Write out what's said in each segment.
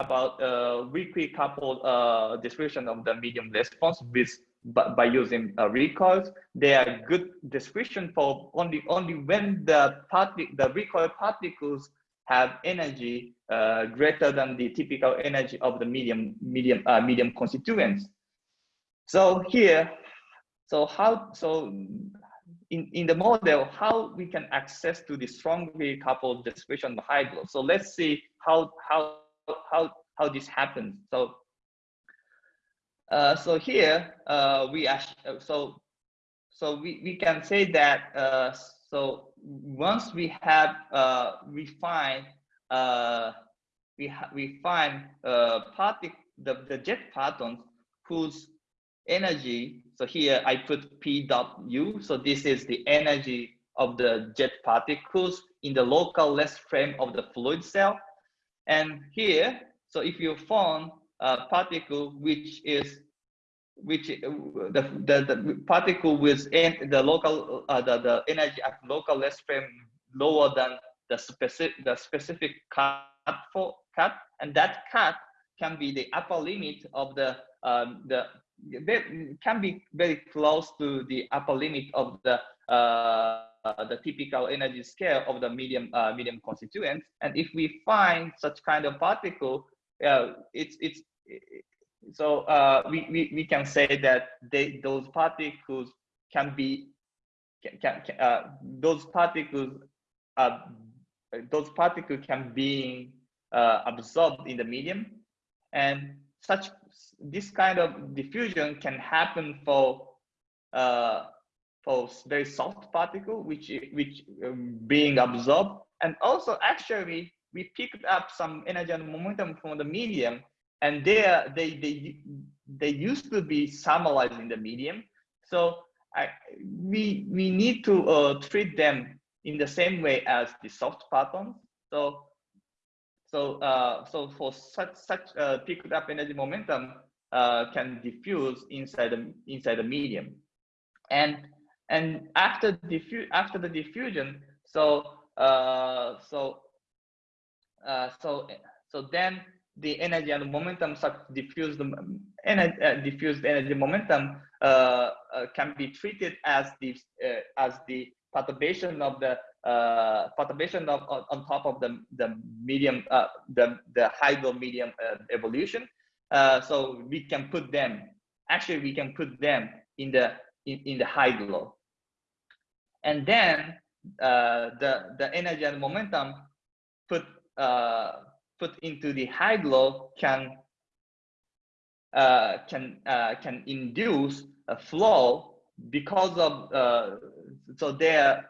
about uh, weakly coupled uh, description of the medium response with by, by using uh, recoils. They are good description for only only when the the recoil particles have energy uh, greater than the typical energy of the medium medium uh, medium constituents. So here, so how so in, in the model, how we can access to the strongly coupled description of high glow. So let's see how how how how this happens. So uh, so here uh, we actually, so so we, we can say that uh, so once we have uh, refined uh, we we find uh, the, the jet partons whose energy so here I put P dot U so this is the energy of the jet particles in the local rest frame of the fluid cell and here so if you found a particle which is which uh, the, the, the particle with the local uh, the, the energy at local rest frame lower than the specific the specific cut for cut and that cut can be the upper limit of the um, the can be very close to the upper limit of the uh, the typical energy scale of the medium uh, medium constituent and if we find such kind of particle uh, it's it's so uh, we, we we can say that they those particles can be can, can uh, those particles uh, those particles can be uh, absorbed in the medium. And such this kind of diffusion can happen for for very soft particle which which um, being absorbed. And also actually we picked up some energy and momentum from the medium and there they they they used to be summarized in the medium. So I, we we need to uh, treat them in the same way as the soft partons so so uh, so for such such uh, picked up energy momentum uh, can diffuse inside the inside the medium. And and after diffu after the diffusion so uh, so uh, so so then the energy and momentum such diffused energy, uh, diffused energy momentum uh, uh, can be treated as the uh, as the perturbation of the uh, perturbation of on, top of the the medium the the hydro medium evolution. so we can put them actually we can put them in the in, in the hydro, and then the the energy and momentum put put into the high glow can uh, can uh, can induce a flow because of uh, so they're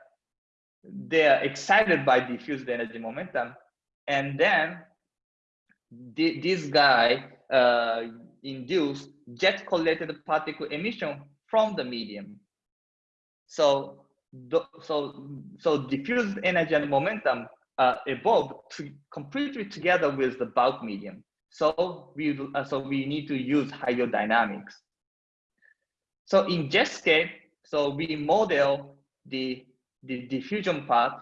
they're excited by diffused energy momentum. And then the, this guy uh, induced jet collected particle emission from the medium. So so so diffused energy and momentum uh, to completely together with the bulk medium. So we uh, so we need to use hydrodynamics. So in Jetscape, so we model the the diffusion part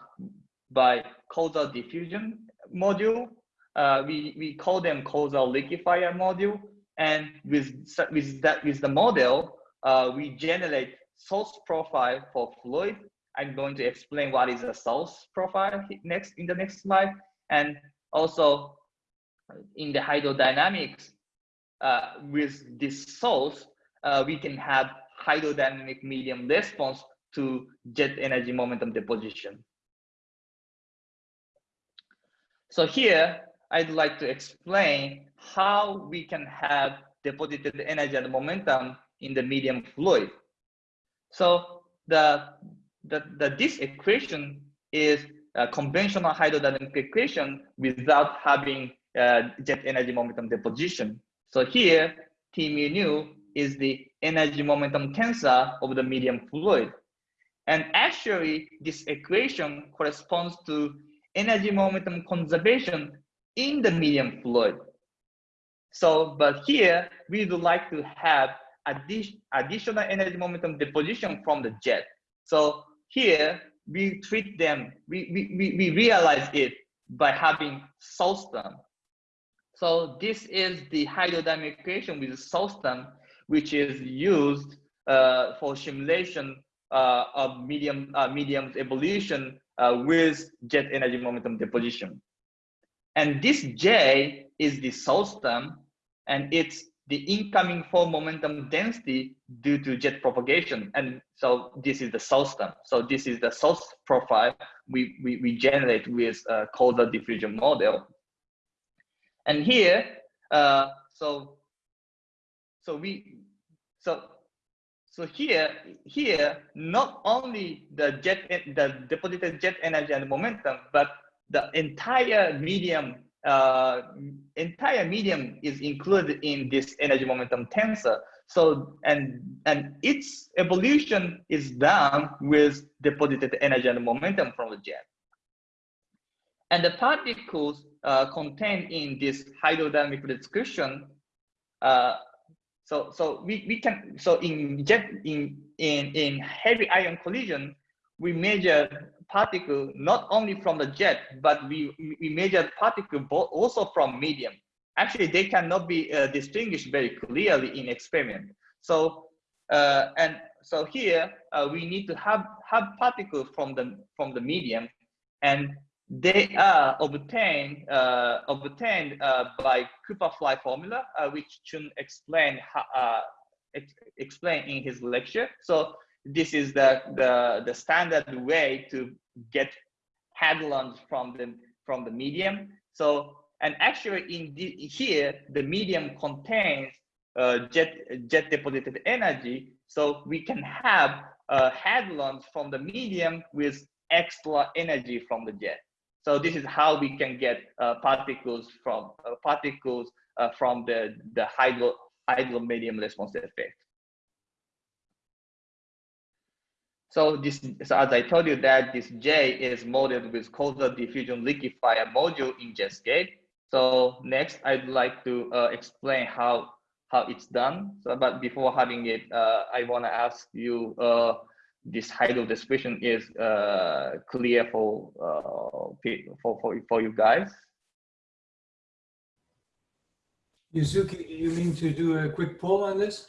by causal diffusion module. Uh, we we call them causal liquefier module, and with with that with the model, uh, we generate source profile for fluid I'm going to explain what is a source profile next in the next slide. And also in the hydrodynamics, uh, with this source, uh, we can have hydrodynamic medium response to jet energy momentum deposition. So here, I'd like to explain how we can have deposited energy and momentum in the medium fluid. So the the, the this equation is a conventional hydrodynamic equation without having uh, jet energy momentum deposition. So here, T mu nu is the energy momentum tensor of the medium fluid. And actually, this equation corresponds to energy momentum conservation in the medium fluid. So, but here, we would like to have addi additional energy momentum deposition from the jet. So here, we treat them, we, we, we, realize it by having source term. So this is the hydrodynamic equation with system, which is used uh, for simulation uh, of medium uh, medium's evolution uh, with jet energy momentum deposition. And this J is the system, and it's the incoming form momentum density due to jet propagation. And so this is the system. So this is the source profile we, we, we generate with a causal diffusion model. And here, uh, so so we so so here here not only the jet the deposited jet energy and momentum, but the entire medium uh, entire medium is included in this energy momentum tensor. So, and, and its evolution is done with deposited energy and momentum from the jet. And the particles uh, contained in this hydrodynamic description, uh, so so we, we can so in jet in in in heavy ion collision, we measure particle not only from the jet, but we, we measure particle also from medium. Actually, they cannot be uh, distinguished very clearly in experiment. So, uh, and so here uh, we need to have, have particles from the, from the medium and they are obtained, uh, obtained uh, by Cooper-Frye formula, uh, which Chun explained, ex explained in his lecture. So this is the, the, the standard way to get hadrons from the, from the medium. So, and actually in the, here, the medium contains uh, jet, jet deposited energy. So we can have uh, hadrons from the medium with extra energy from the jet. So this is how we can get uh, particles from uh, particles uh, from the the hydro hydro medium response effect. So this, so as I told you that this J is modeled with causal diffusion liquefier module in Jetscape. So next, I'd like to uh, explain how how it's done. So, but before having it, uh, I want to ask you, uh, this hydro description is uh, clear for, uh, for for for you guys. Yuzuki, do you mean to do a quick poll on this?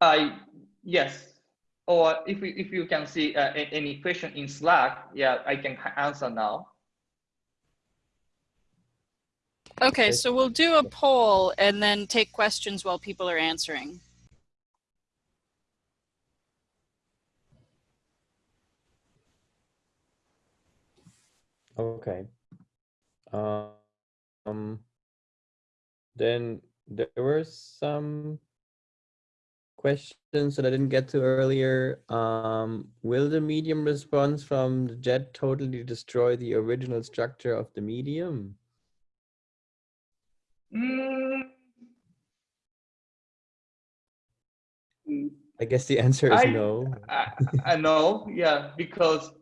I yes or if, we, if you can see uh, any question in Slack, yeah, I can answer now. Okay, so we'll do a poll and then take questions while people are answering. Okay. Um, then there were some questions that I didn't get to earlier. Um, will the medium response from the jet totally destroy the original structure of the medium? Mm. I guess the answer is I, no. I, I know, yeah, because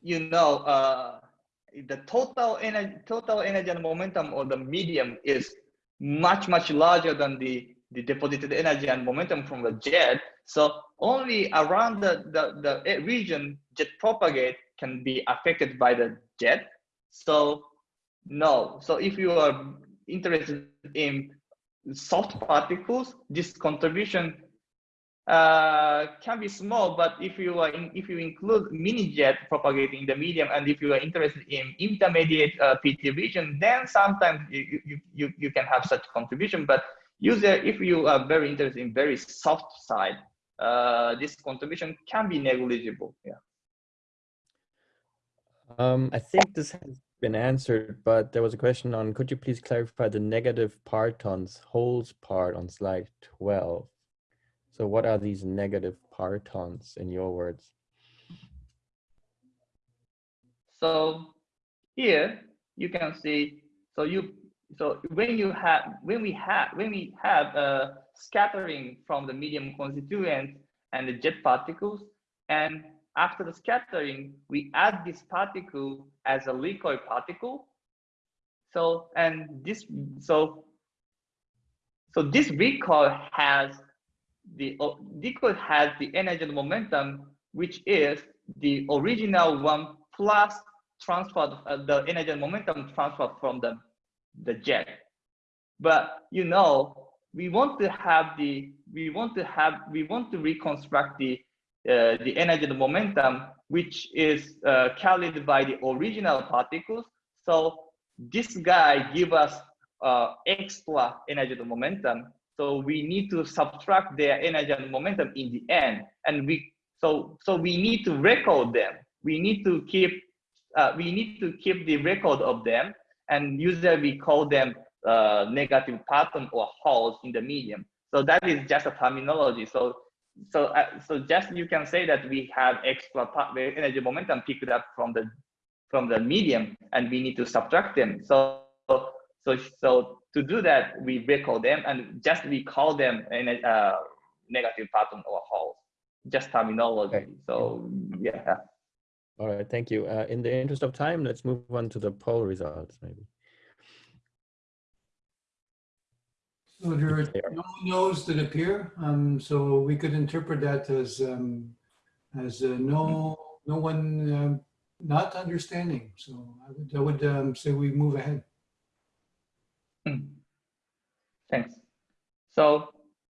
you know uh, the total energy, total energy and momentum of the medium is much much larger than the the deposited energy and momentum from the jet. So only around the, the, the region jet propagate can be affected by the jet. So no. So if you are interested in soft particles, this contribution uh, can be small, but if you are in, if you include mini jet propagating the medium, and if you are interested in intermediate uh, PT region, then sometimes you, you, you, you can have such contribution. But user, if you are very interested in very soft side, uh, this contribution can be negligible. Yeah. Um, I think this has been answered, but there was a question on, could you please clarify the negative partons, holes part on slide 12? So what are these negative partons in your words? So here you can see, so you so when you have when we have when we have a scattering from the medium constituent and the jet particles and after the scattering we add this particle as a recoil particle. So and this so so this recoil has the uh, recoil has the energy and momentum which is the original one plus transfer uh, the energy and momentum transfer from the the jet. But you know, we want to have the we want to have we want to reconstruct the uh, the energy and momentum which is uh, carried by the original particles. So this guy give us uh, extra energy and momentum. So we need to subtract their energy and momentum in the end, and we so so we need to record them. We need to keep uh, we need to keep the record of them, and usually we call them uh, negative parton or holes in the medium. So that is just a terminology. So so uh, so just you can say that we have extra energy momentum picked up from the from the medium, and we need to subtract them. So so so to do that, we recall them and just we call them in a uh, negative parton or holes. Just terminology. Okay. So yeah. All right, thank you. Uh, in the interest of time, let's move on to the poll results, maybe. So there are no no's that appear, um, so we could interpret that as, um, as uh, no, no one, um, not understanding. So I would, I would, um, say we move ahead. Thanks. So